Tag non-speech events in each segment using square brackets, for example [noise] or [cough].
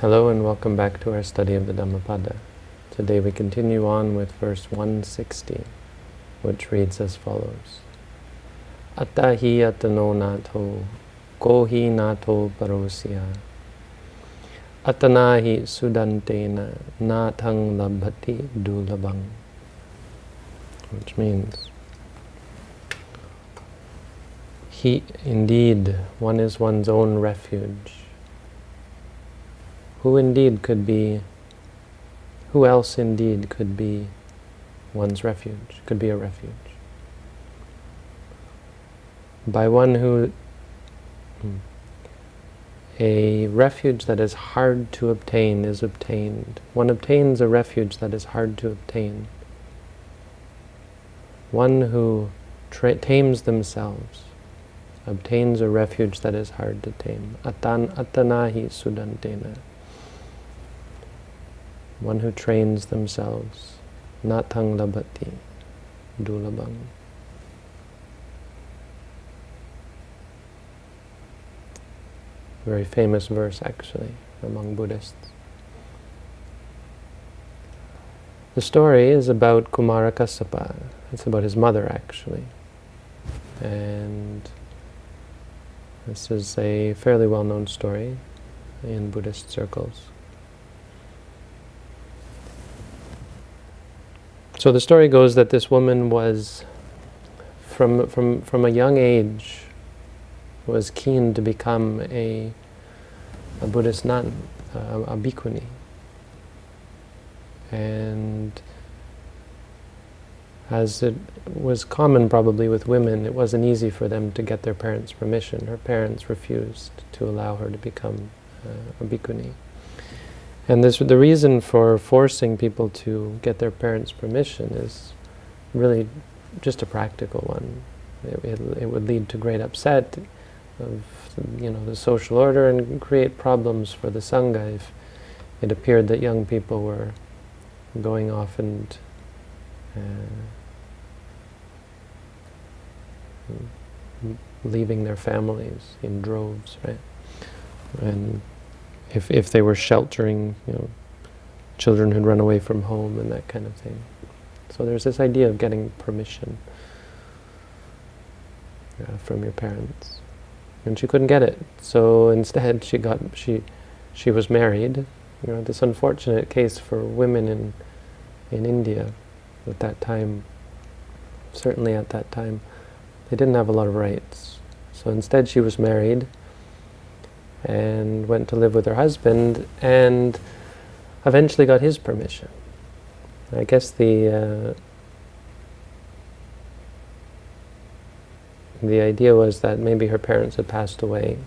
Hello and welcome back to our study of the Dhammapada. Today we continue on with verse 160, which reads as follows. Attahi atano nato, kohi nato parosya, atanahi sudantena natang labhati dulabang. Which means, he, indeed, one is one's own refuge who indeed could be, who else indeed could be one's refuge, could be a refuge? By one who, hmm, a refuge that is hard to obtain is obtained. One obtains a refuge that is hard to obtain. One who tames themselves obtains a refuge that is hard to tame. Atan atanahi sudantena one who trains themselves, natang labati, dulabang. Very famous verse actually among Buddhists. The story is about Kumara Kassapa. It's about his mother actually. And this is a fairly well-known story in Buddhist circles. So the story goes that this woman was, from, from, from a young age, was keen to become a, a Buddhist nun, a, a bhikkhuni. And as it was common probably with women, it wasn't easy for them to get their parents' permission. Her parents refused to allow her to become uh, a bhikkhuni. And this, the reason for forcing people to get their parents' permission is really just a practical one. It, it, it, would lead to great upset of you know the social order and create problems for the sangha if it appeared that young people were going off and uh, leaving their families in droves, right? And if, if they were sheltering, you know, children who'd run away from home and that kind of thing. So there's this idea of getting permission uh, from your parents. And she couldn't get it. So instead she got, she, she was married. You know, this unfortunate case for women in, in India at that time, certainly at that time, they didn't have a lot of rights. So instead she was married, and went to live with her husband and eventually got his permission. I guess the uh, the idea was that maybe her parents had passed away,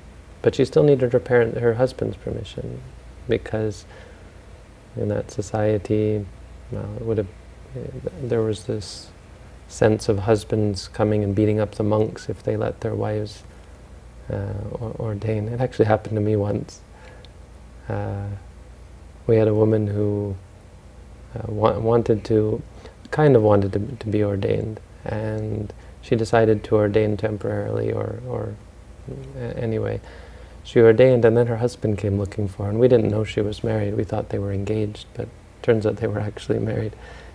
but she still needed her parent, her husband's permission, because in that society, well, it would have there was this sense of husbands coming and beating up the monks if they let their wives uh, ordain. It actually happened to me once. Uh, we had a woman who uh, wa wanted to, kind of wanted to, to be ordained, and she decided to ordain temporarily, or, or anyway. She ordained, and then her husband came looking for her, and we didn't know she was married. We thought they were engaged, but turns out they were actually married.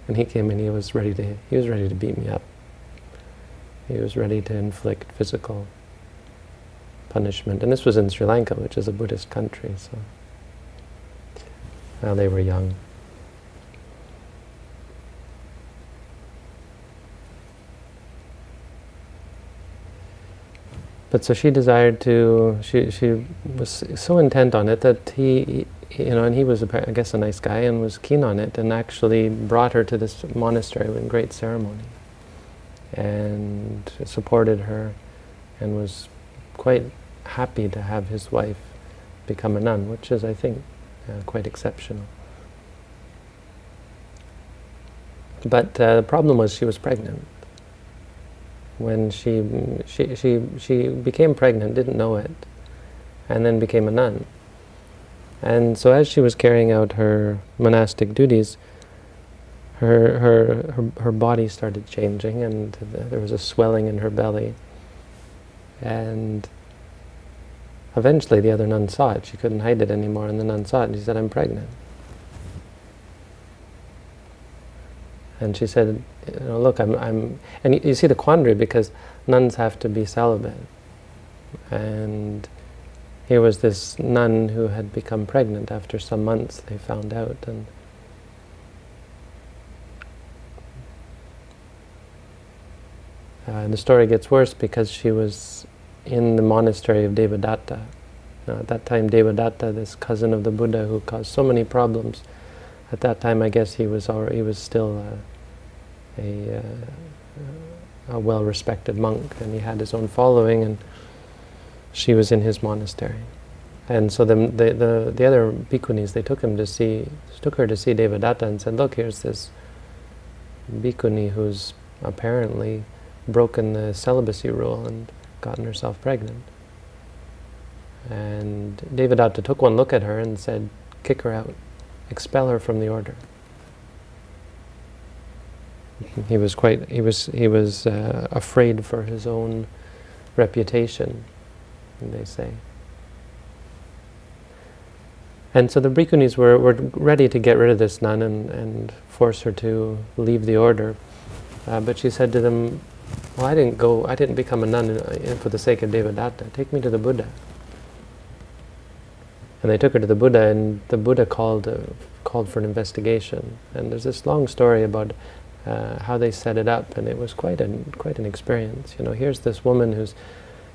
And he came and he was ready to he was ready to beat me up. He was ready to inflict physical punishment. And this was in Sri Lanka, which is a Buddhist country. So now they were young. But so she desired to, she, she was so intent on it that he, you know, and he was, I guess, a nice guy and was keen on it and actually brought her to this monastery with great ceremony and supported her and was quite happy to have his wife become a nun, which is, I think, uh, quite exceptional. But uh, the problem was she was pregnant. When she, she, she, she became pregnant, didn't know it, and then became a nun. And so as she was carrying out her monastic duties, her, her, her, her body started changing and there was a swelling in her belly. And eventually the other nun saw it. She couldn't hide it anymore, and the nun saw it, and she said, I'm pregnant. And she said, you know, look, I'm, I'm, and you, you see the quandary because nuns have to be celibate. And here was this nun who had become pregnant after some months, they found out. And uh, the story gets worse because she was in the monastery of Devadatta. Now, at that time, Devadatta, this cousin of the Buddha who caused so many problems, at that time, I guess he was already, he was still a, uh, a well-respected monk, and he had his own following, and she was in his monastery. And so the, the, the, the other bhikkhunis, they took him to see, took her to see Devadatta and said, look, here's this bhikkhuni who's apparently broken the celibacy rule and gotten herself pregnant. And Devadatta took one look at her and said, kick her out, expel her from the order. [laughs] He was quite, he was, he was uh, afraid for his own reputation, they say. And so the bhikkhunis were, were ready to get rid of this nun and, and force her to leave the order. Uh, but she said to them, well, I didn't go, I didn't become a nun for the sake of Devadatta. Take me to the Buddha. And they took her to the Buddha, and the Buddha called, uh, called for an investigation. And there's this long story about uh, how they set it up, and it was quite an, quite an experience. You know, here's this woman who's,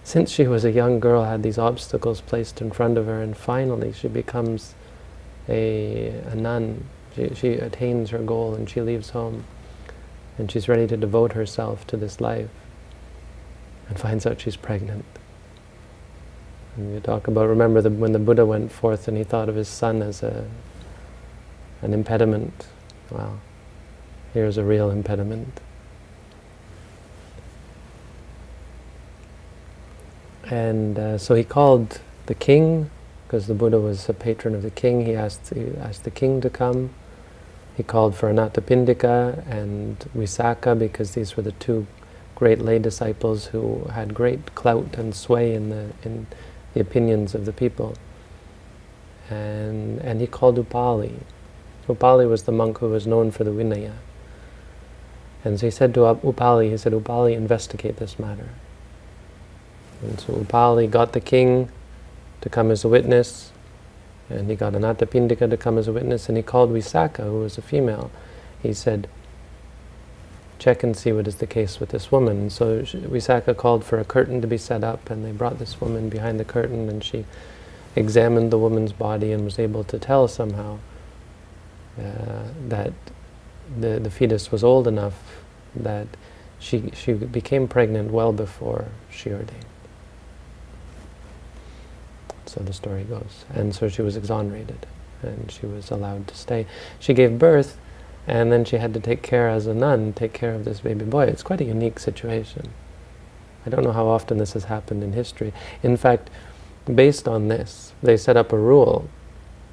since she was a young girl, had these obstacles placed in front of her, and finally she becomes a, a nun. She, she attains her goal, and she leaves home and she's ready to devote herself to this life and finds out she's pregnant. And you talk about, remember the, when the Buddha went forth and he thought of his son as a, an impediment. Well, here's a real impediment. And uh, so he called the king, because the Buddha was a patron of the king, he asked, he asked the king to come. He called for Anathapindika and Visakha because these were the two great lay disciples who had great clout and sway in the, in the opinions of the people. And, and he called Upali. Upali was the monk who was known for the Vinaya. And so he said to Upali, he said, Upali, investigate this matter. And so Upali got the king to come as a witness, and he got Anathapindika to come as a witness, and he called Visakha, who was a female. He said, check and see what is the case with this woman. So Visakha called for a curtain to be set up, and they brought this woman behind the curtain, and she examined the woman's body and was able to tell somehow uh, that the, the fetus was old enough that she, she became pregnant well before she ordained. So the story goes. And so she was exonerated, and she was allowed to stay. She gave birth, and then she had to take care as a nun, take care of this baby boy. It's quite a unique situation. I don't know how often this has happened in history. In fact, based on this, they set up a rule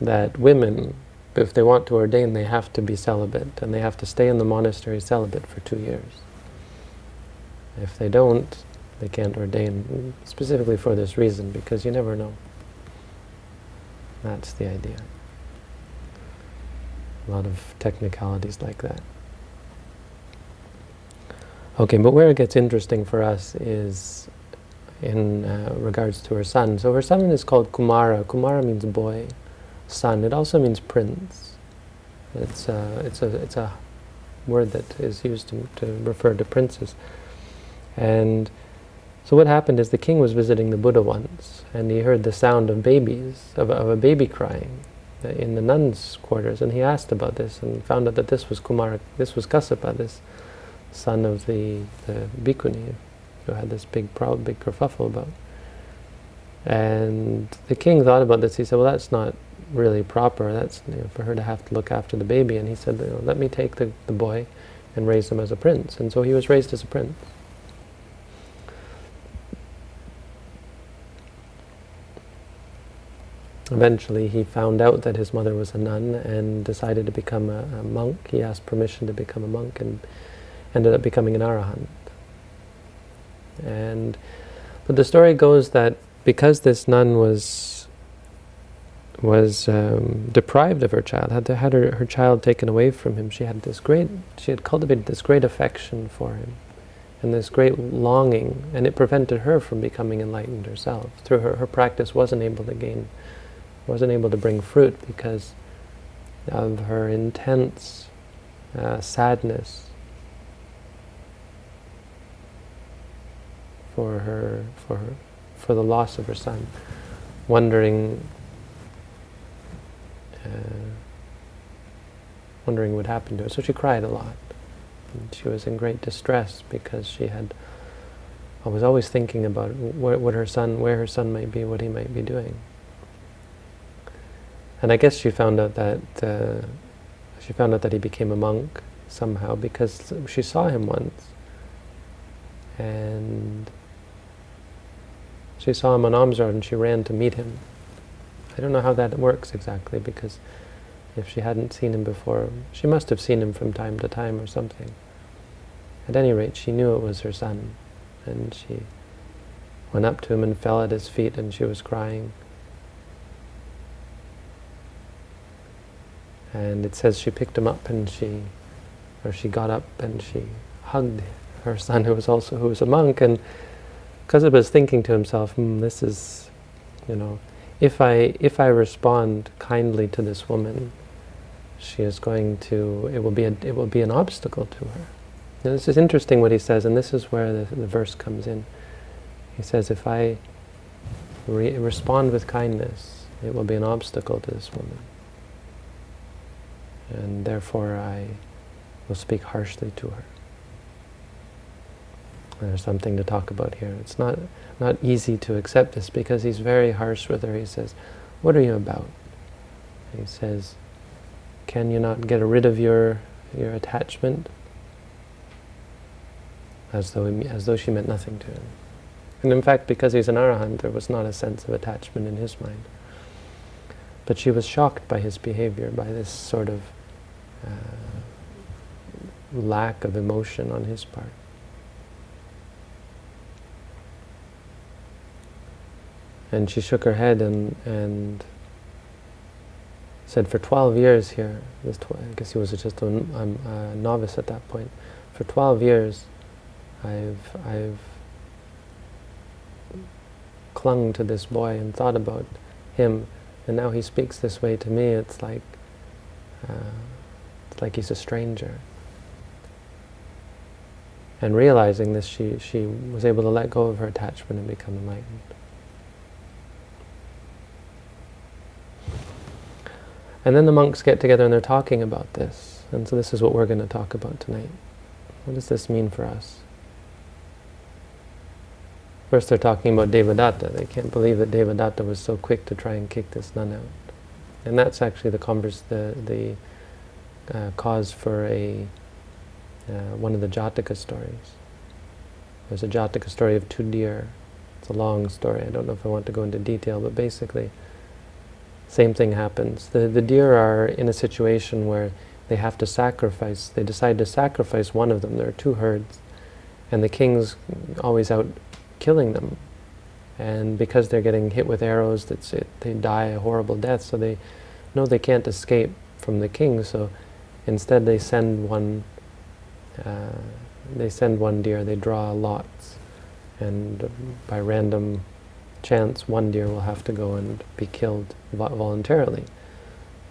that women, if they want to ordain, they have to be celibate, and they have to stay in the monastery celibate for two years. If they don't, they can't ordain, specifically for this reason, because you never know. That's the idea. A lot of technicalities like that. Okay, but where it gets interesting for us is in uh, regards to her son. So her son is called Kumara. Kumara means boy, son. It also means prince. It's, uh, it's, a, it's a word that is used to, to refer to princes. And so what happened is the king was visiting the Buddha once, and he heard the sound of babies, of, of a baby crying in the nuns' quarters, and he asked about this, and found out that this was Kumara, this was Kassapa, this son of the, the bhikkhuni, who had this big, proud, big kerfuffle about. And the king thought about this, he said, well, that's not really proper, that's you know, for her to have to look after the baby, and he said, let me take the, the boy and raise him as a prince. And so he was raised as a prince. Eventually he found out that his mother was a nun and decided to become a, a, monk. He asked permission to become a monk and ended up becoming an arahant. And but the story goes that because this nun was was um, deprived of her child, had had her, her child taken away from him, she had this great, she had cultivated this great affection for him, and this great longing, and it prevented her from becoming enlightened herself. Through her, her practice wasn't able to gain, wasn't able to bring fruit because of her intense uh, sadness for her, for her, for the loss of her son, wondering uh, wondering what happened to her. So she cried a lot. And she was in great distress because she had, I was always thinking about where, what her son, where her son might be, what he might be doing. And I guess she found out that uh, she found out that he became a monk somehow because she saw him once, and she saw him on alms and she ran to meet him. I don't know how that works exactly because if she hadn't seen him before, she must have seen him from time to time or something. At any rate, she knew it was her son, and she went up to him and fell at his feet, and she was crying. And it says she picked him up and she, or she got up and she hugged her son, who was also who was a monk, and Kassapa was thinking to himself, hmm, "This is, you know, if I if I respond kindly to this woman, she is going to it will be a, it will be an obstacle to her. Now, this is interesting what he says, and this is where the, the verse comes in. He says, if I re respond with kindness, it will be an obstacle to this woman, and therefore I will speak harshly to her. There's something to talk about here. It's not not easy to accept this because he's very harsh with her. He says, what are you about? He says, can you not get rid of your your attachment? As though, as though she meant nothing to him. And in fact, because he's an arahant, there was not a sense of attachment in his mind. But she was shocked by his behavior, by this sort of uh, lack of emotion on his part. And she shook her head and, and said, for 12 years here, this I guess he was just a, a, novice at that point, for 12 years I've, I've clung to this boy and thought about him, and now he speaks this way to me, it's like, uh, like he's a stranger. And realizing this, she, she was able to let go of her attachment and become enlightened. And then the monks get together and they're talking about this. And so this is what we're going to talk about tonight. What does this mean for us? First they're talking about Devadatta. They can't believe that Devadatta was so quick to try and kick this nun out. And that's actually the converse, the, the uh, cause for a uh, one of the Jataka stories. There's a Jataka story of two deer. It's a long story. I don't know if I want to go into detail, but basically same thing happens. The, the deer are in a situation where they have to sacrifice, they decide to sacrifice one of them. There are two herds, and the king's always out killing them. And because they're getting hit with arrows, that's it, they die a horrible death, so they know they can't escape from the king, so instead they send one, uh, they send one deer, they draw lots, and by random chance, one deer will have to go and be killed voluntarily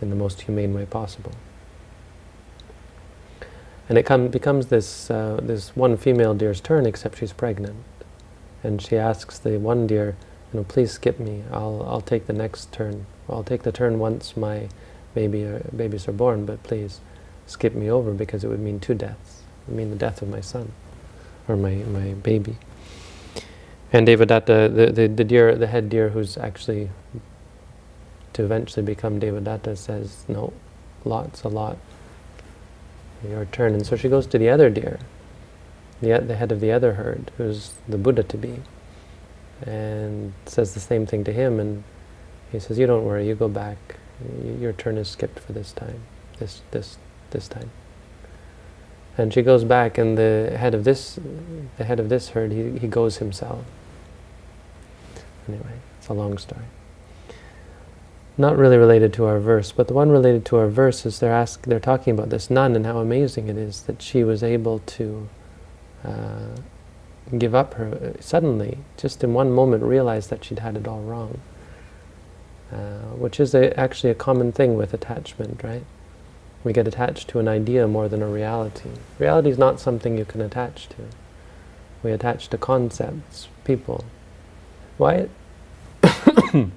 in the most humane way possible. And it come, becomes this, uh, this one female deer's turn, except she's pregnant. And she asks the one deer, you know, please skip me. I'll, I'll take the next turn. I'll take the turn once my baby, uh, babies are born, but please skip me over because it would mean two deaths. It would mean the death of my son, or my, my baby. And Devadatta, uh, the, the, the deer, the head deer who's actually to eventually become Devadatta uh, says, no, lots, a lot, your turn. And so she goes to the other deer, the, the head of the other herd, who's the Buddha to be, and says the same thing to him. And he says, you don't worry, you go back. Your turn is skipped for this time, this, this, this time. And she goes back, and the head of this, the head of this herd, he, he goes himself. Anyway, it's a long story. Not really related to our verse, but the one related to our verse is they're ask, they're talking about this nun and how amazing it is that she was able to uh, give up her, suddenly, just in one moment, realize that she'd had it all wrong. Uh, which is a, actually a common thing with attachment, right? We get attached to an idea more than a reality. Reality is not something you can attach to. We attach to concepts, people. Why, [coughs]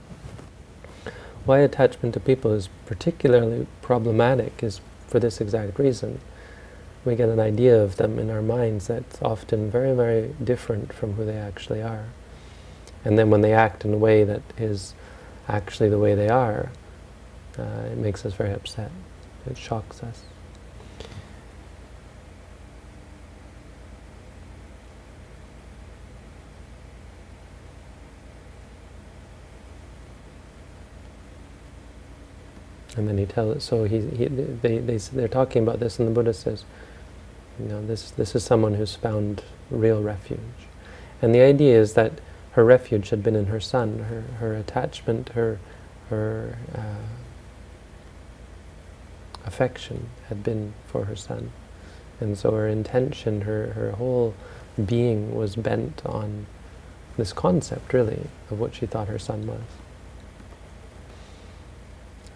why attachment to people is particularly problematic is for this exact reason. We get an idea of them in our minds that's often very, very different from who they actually are. And then when they act in a way that is actually the way they are, uh, it makes us very upset. It shocks us. And then he tells, so he, he, they, they, they're talking about this, and the Buddha says, you know, this, this is someone who's found real refuge. And the idea is that her refuge had been in her son, her, her attachment, her, her uh, affection had been for her son. And so her intention, her, her whole being was bent on this concept, really, of what she thought her son was.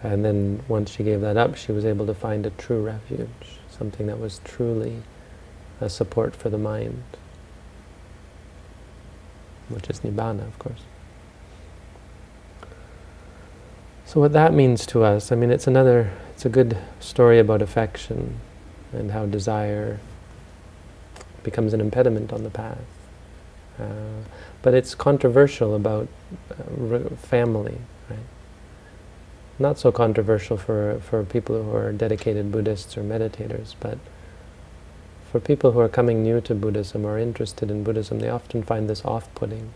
And then once she gave that up, she was able to find a true refuge, something that was truly a support for the mind which is Nibbana, of course. So what that means to us, I mean, it's another, it's a good story about affection and how desire becomes an impediment on the path. Uh, but it's controversial about uh, family, right? Not so controversial for, for people who are dedicated Buddhists or meditators, but for people who are coming new to Buddhism or interested in Buddhism, they often find this off-putting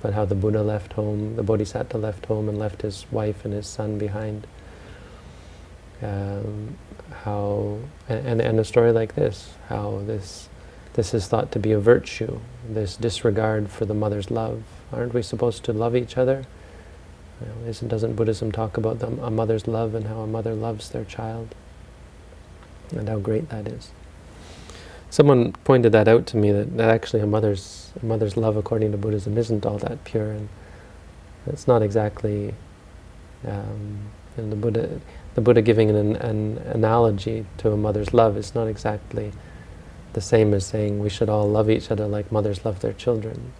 about how the Buddha left home, the Bodhisattva left home and left his wife and his son behind. Um, how and, and a story like this, how this this is thought to be a virtue, this disregard for the mother's love. Aren't we supposed to love each other? Isn't, doesn't Buddhism talk about the, a mother's love and how a mother loves their child? And how great that is. Someone pointed that out to me, that, that actually a mother's, a mother's love according to Buddhism isn't all that pure, and it's not exactly, um, and the Buddha, the Buddha giving an, an analogy to a mother's love is not exactly the same as saying we should all love each other like mothers love their children.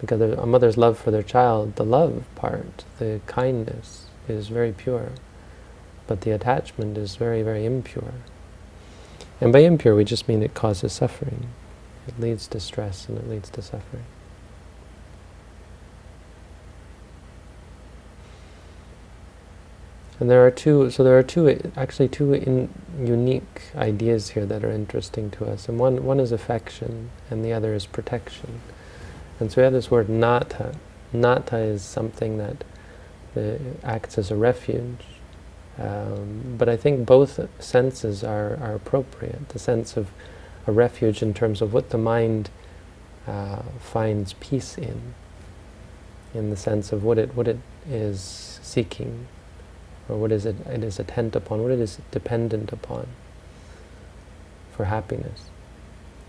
Because a mother's love for their child, the love part, the kindness, is very pure. But the attachment is very, very impure. And by impure, we just mean it causes suffering. It leads to stress and it leads to suffering. And there are two, so there are two, actually two unique ideas here that are interesting to us. And one, one is affection, and the other is protection. And so we have this word nata. Nata is something that uh, acts as a refuge. Um, but I think both senses are, are appropriate. The sense of a refuge in terms of what the mind uh, finds peace in, in the sense of what it, what it is seeking, or what is it, it is attent upon, what it is dependent upon for happiness.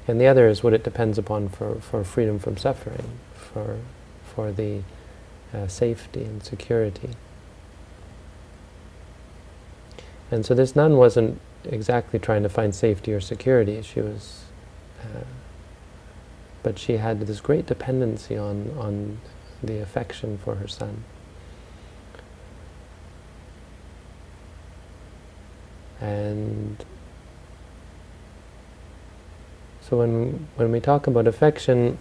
And the other is what it depends upon for, for freedom from suffering, for, for the uh, safety and security. And so this nun wasn't exactly trying to find safety or security. She was, uh, but she had this great dependency on, on the affection for her son. And so when, when we talk about affection,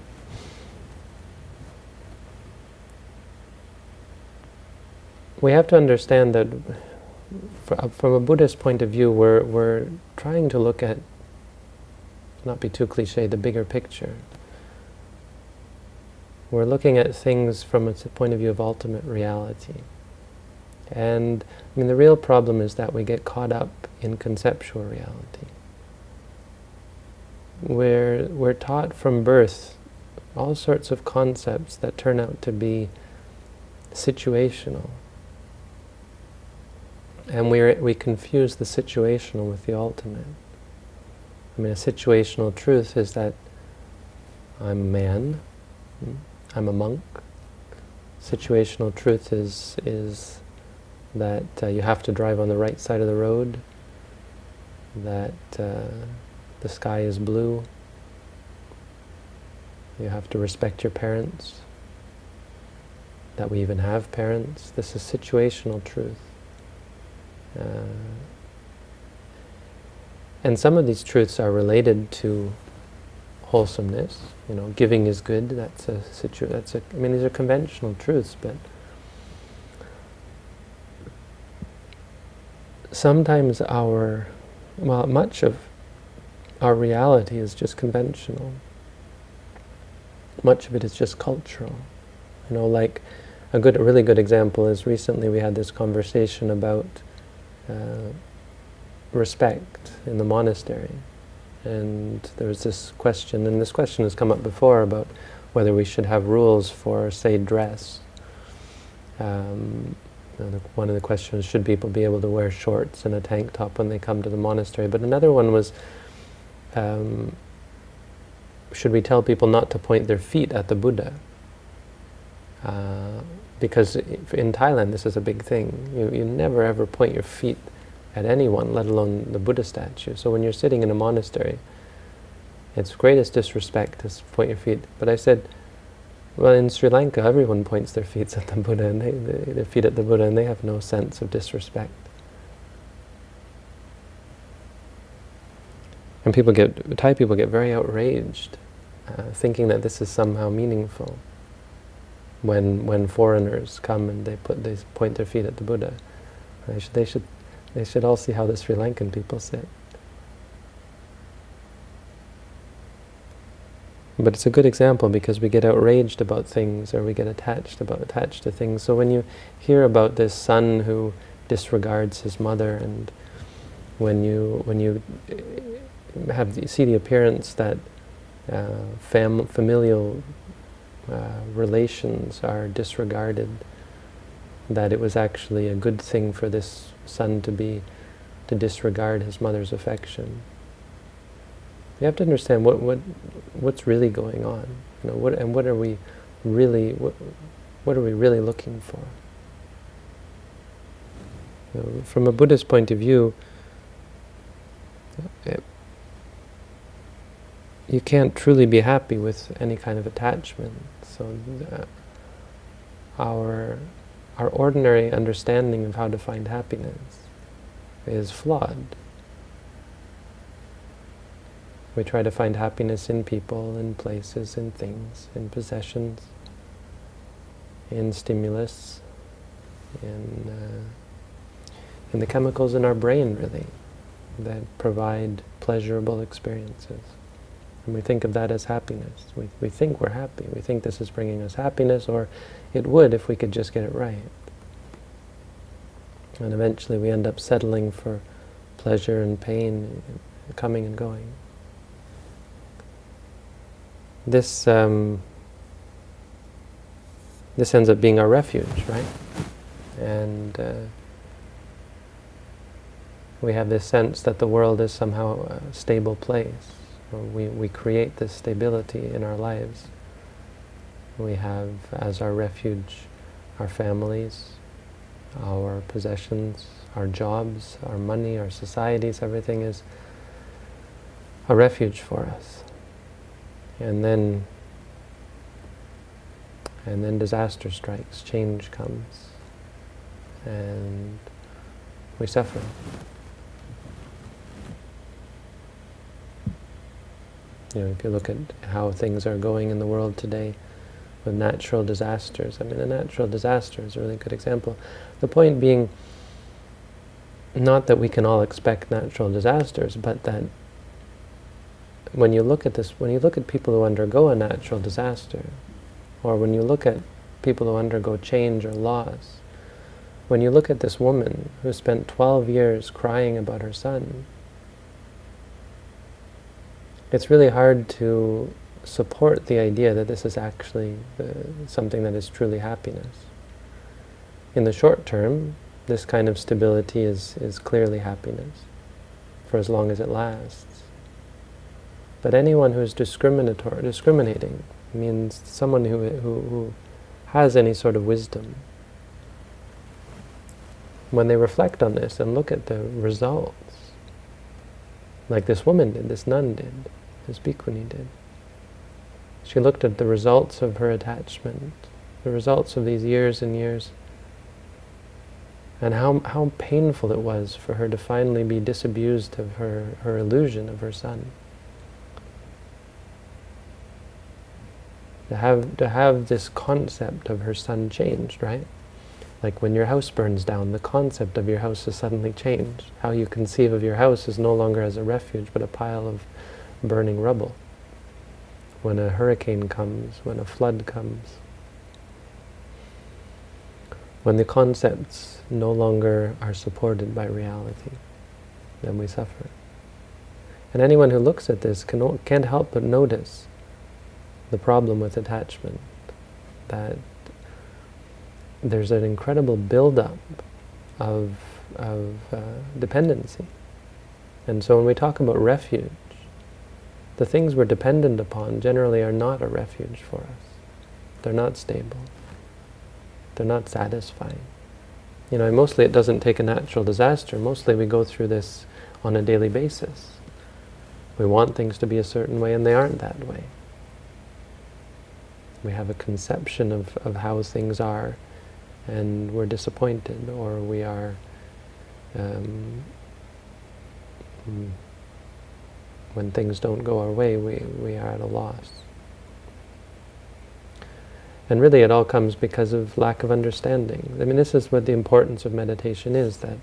we have to understand that uh, from a Buddhist point of view, we're, we're trying to look at, not be too cliche, the bigger picture. We're looking at things from a point of view of ultimate reality. And I mean, the real problem is that we get caught up in conceptual reality. We're, we're taught from birth all sorts of concepts that turn out to be situational. And we we confuse the situational with the ultimate. I mean, a situational truth is that I'm a man, hmm, I'm a monk. Situational truth is is that uh, you have to drive on the right side of the road, that uh, the sky is blue, you have to respect your parents, that we even have parents. This is situational truth. Uh, and some of these truths are related to wholesomeness. You know, giving is good. That's a situ. That's a. I mean, these are conventional truths, but sometimes our, well, much of our reality is just conventional. Much of it is just cultural. You know, like a good, a really good example is recently we had this conversation about uh, respect in the monastery. And there was this question, and this question has come up before about whether we should have rules for, say, dress. Um, one of the questions, should people be able to wear shorts and a tank top when they come to the monastery? But another one was, um, should we tell people not to point their feet at the Buddha? Uh, because in Thailand this is a big thing. You, you never ever point your feet at anyone, let alone the Buddha statue. So when you're sitting in a monastery, it's greatest disrespect to point your feet. But I said, well, in Sri Lanka, everyone points their feet at the Buddha, and they, they, their feet at the Buddha, and they have no sense of disrespect. And people get, Thai people get very outraged, uh, thinking that this is somehow meaningful. When when foreigners come and they put they point their feet at the Buddha, they should they should they should all see how the Sri Lankan people sit. But it's a good example because we get outraged about things or we get attached about attached to things. So when you hear about this son who disregards his mother and when you when you eh, have the, see the appearance that uh, fam familial uh, relations are disregarded, that it was actually a good thing for this son to be, to disregard his mother's affection. You have to understand what, what, what's really going on, you know, what, and what are we really, what, what are we really looking for? You know, from a Buddhist point of view, it, you can't truly be happy with any kind of attachment. So uh, our our ordinary understanding of how to find happiness is flawed. We try to find happiness in people, in places, in things, in possessions, in stimulus, in, uh, in the chemicals in our brain, really, that provide pleasurable experiences. And we think of that as happiness. We, we think we're happy. We think this is bringing us happiness, or it would if we could just get it right. And eventually we end up settling for pleasure and pain coming and going. This um, this ends up being our refuge, right? And uh, we have this sense that the world is somehow a stable place we, we create this stability in our lives. We have as our refuge our families, our possessions, our jobs, our money, our societies, everything is a refuge for us. And then and then disaster strikes, change comes, and we suffer. You know, if you look at how things are going in the world today with natural disasters, I mean, a natural disaster is a really good example. The point being, not that we can all expect natural disasters, but that when you look at this, when you look at people who undergo a natural disaster, or when you look at people who undergo change or loss, when you look at this woman who spent 12 years crying about her son, it's really hard to support the idea that this is actually uh, something that is truly happiness. in the short term, this kind of stability is, is clearly happiness, for as long as it lasts. But anyone who is discriminatory, discriminating means someone who, who, who has any sort of wisdom. When they reflect on this and look at the results, like this woman did, this nun did, this bhikkhuni did, she looked at the results of her attachment, the results of these years and years, and how, how painful it was for her to finally be disabused of her, her illusion of her son. To have to have this concept of her son changed, right? Like when your house burns down, the concept of your house is suddenly changed. How you conceive of your house is no longer as a refuge, but a pile of burning rubble. When a hurricane comes, when a flood comes, when the concepts no longer are supported by reality, then we suffer. And anyone who looks at this can, can't help but notice the problem with attachment, that there's an incredible buildup of, of uh, dependency. And so when we talk about refuge, the things we're dependent upon generally are not a refuge for us. They're not stable. They're not satisfying. You know, mostly it doesn't take a natural disaster. Mostly we go through this on a daily basis. We want things to be a certain way and they aren't that way. We have a conception of, of how things are, and we're disappointed, or we are um, when things don't go our way, we, we are at a loss. And really it all comes because of lack of understanding. I mean, this is what the importance of meditation is, that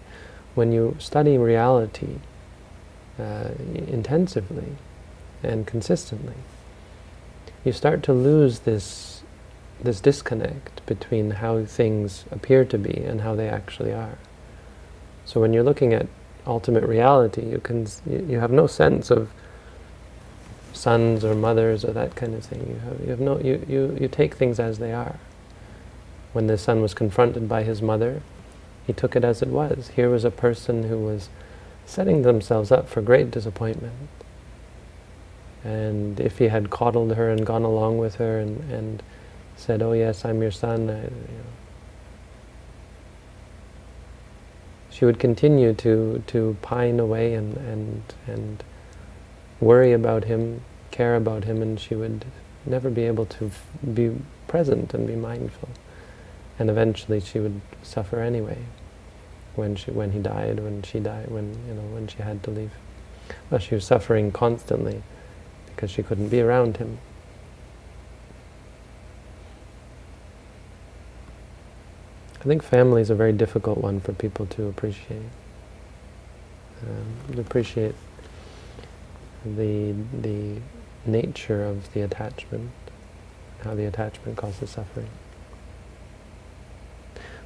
when you study reality uh, intensively and consistently, you start to lose this, this disconnect between how things appear to be and how they actually are. So when you're looking at ultimate reality, you can you have no sense of sons or mothers or that kind of thing. You have, you have no you, you, you take things as they are. When the son was confronted by his mother, he took it as it was. Here was a person who was setting themselves up for great disappointment. And if he had coddled her and gone along with her and, and said, oh yes, I'm your son, I, you know, she would continue to, to pine away and, and, and worry about him, care about him, and she would never be able to be present and be mindful. And eventually she would suffer anyway when she when he died, when she died, when you know when she had to leave. Well, she was suffering constantly because she couldn't be around him. I think family is a very difficult one for people to appreciate. Um, to appreciate the the nature of the attachment, how the attachment causes suffering.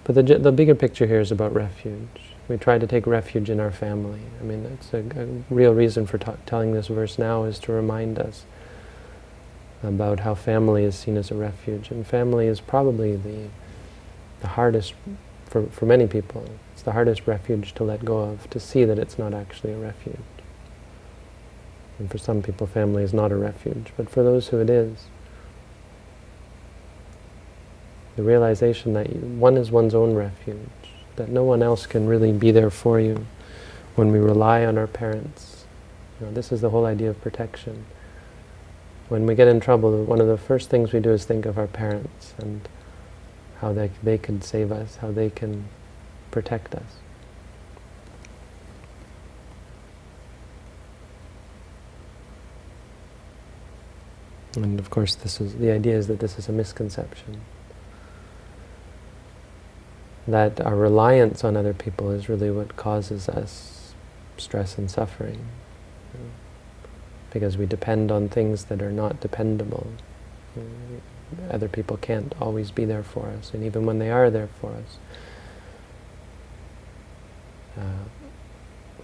But the the bigger picture here is about refuge. We try to take refuge in our family. I mean, that's a, a real reason for telling this verse now is to remind us about how family is seen as a refuge. And family is probably the, the hardest, for, for many people, it's the hardest refuge to let go of, to see that it's not actually a refuge. And for some people, family is not a refuge. But for those who it is, the realization that one is one's own refuge, that no one else can really be there for you when we rely on our parents. You know, this is the whole idea of protection. When we get in trouble, one of the first things we do is think of our parents and how they, they can save us, how they can protect us. And of course, this is the idea is that this is a misconception that our reliance on other people is really what causes us stress and suffering. Because we depend on things that are not dependable. Other people can't always be there for us, and even when they are there for us, uh,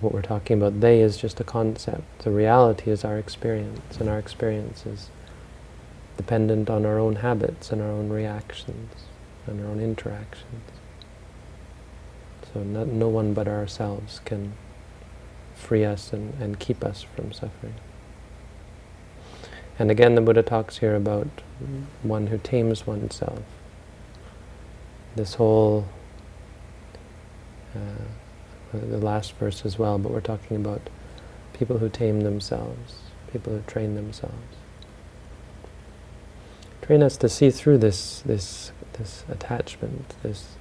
what we're talking about, they is just a concept. The reality is our experience, and our experience is dependent on our own habits and our own reactions and our own interactions. So no, no one but ourselves can free us and, and keep us from suffering. And again, the Buddha talks here about one who tames oneself. This whole, uh, the last verse as well, but we're talking about people who tame themselves, people who train themselves. Train us to see through this, this, this attachment, this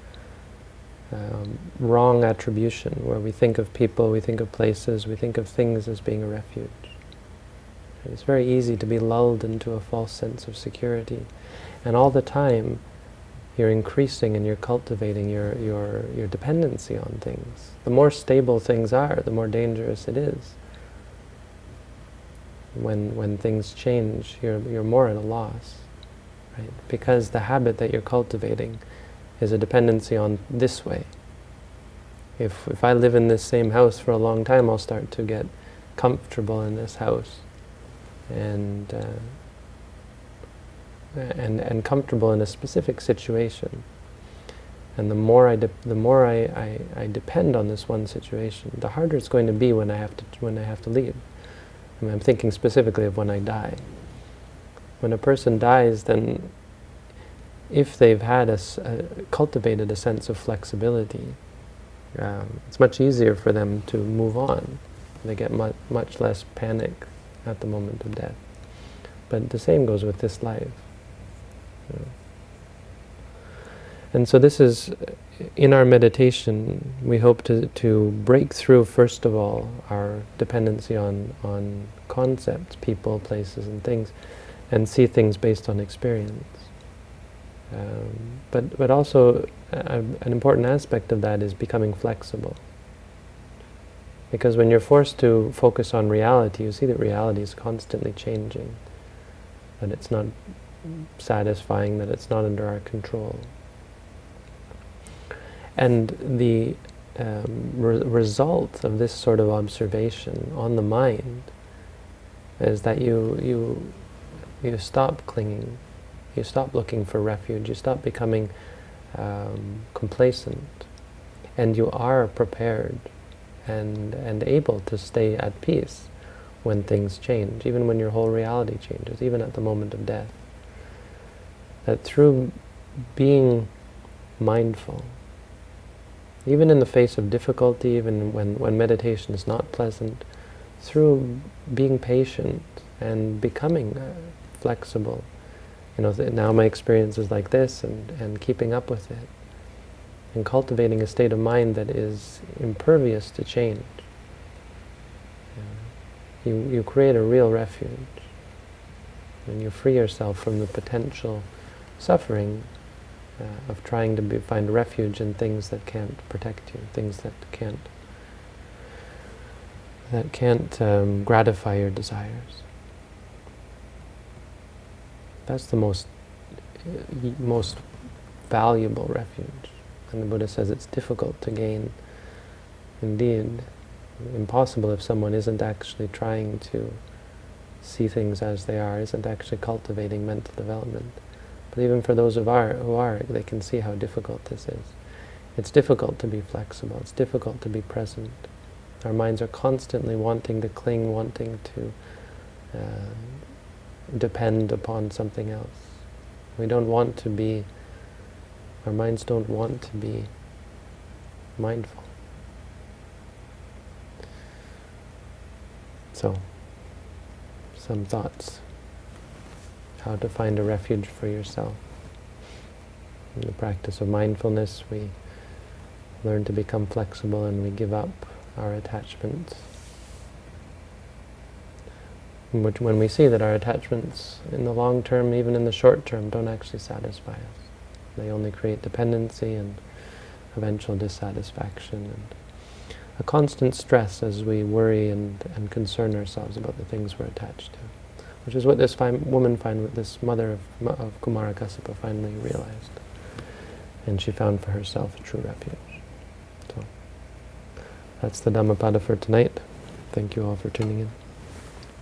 um, wrong attribution, where we think of people, we think of places, we think of things as being a refuge. It's very easy to be lulled into a false sense of security. And all the time, you're increasing and you're cultivating your, your, your dependency on things. The more stable things are, the more dangerous it is. When, when things change, you're, you're more at a loss. Right? Because the habit that you're cultivating is a dependency on this way. If, if I live in this same house for a long time, I'll start to get comfortable in this house and, uh, and, and comfortable in a specific situation. And the more I, the more I, I, I, depend on this one situation, the harder it's going to be when I have to, when I have to leave. I mean, I'm thinking specifically of when I die. When a person dies, then if they've had a, a cultivated a sense of flexibility, um, it's much easier for them to move on. They get much, much less panic at the moment of death. But the same goes with this life. And so this is, in our meditation, we hope to, to break through, first of all, our dependency on, on concepts, people, places, and things, and see things based on experience. Um, but, but also, uh, an important aspect of that is becoming flexible. Because when you're forced to focus on reality, you see that reality is constantly changing, that it's not satisfying, that it's not under our control. And the um, re result of this sort of observation on the mind is that you, you, you stop clinging, you stop looking for refuge, you stop becoming um, complacent, and you are prepared and, and able to stay at peace when things change, even when your whole reality changes, even at the moment of death. That through being mindful, even in the face of difficulty, even when, when meditation is not pleasant, through being patient and becoming uh, flexible, you know, now my experience is like this, and, and keeping up with it, and cultivating a state of mind that is impervious to change. You, you create a real refuge. And you free yourself from the potential suffering uh, of trying to be, find refuge in things that can't protect you, things that can't that can't um, gratify your desires. That's the most uh, most valuable refuge. And the Buddha says it's difficult to gain. Indeed, impossible if someone isn't actually trying to see things as they are, isn't actually cultivating mental development. But even for those who are, who are, they can see how difficult this is. It's difficult to be flexible. It's difficult to be present. Our minds are constantly wanting to cling, wanting to uh, depend upon something else. We don't want to be our minds don't want to be mindful. So, some thoughts. How to find a refuge for yourself. In the practice of mindfulness, we learn to become flexible and we give up our attachments. Which when we see that our attachments in the long term, even in the short term, don't actually satisfy us. They only create dependency and eventual dissatisfaction and a constant stress as we worry and, and concern ourselves about the things we're attached to. Which is what this woman, find, this mother of, of Kumarakassapa finally realized. And she found for herself a true refuge. So, that's the Dhammapada for tonight. Thank you all for tuning in.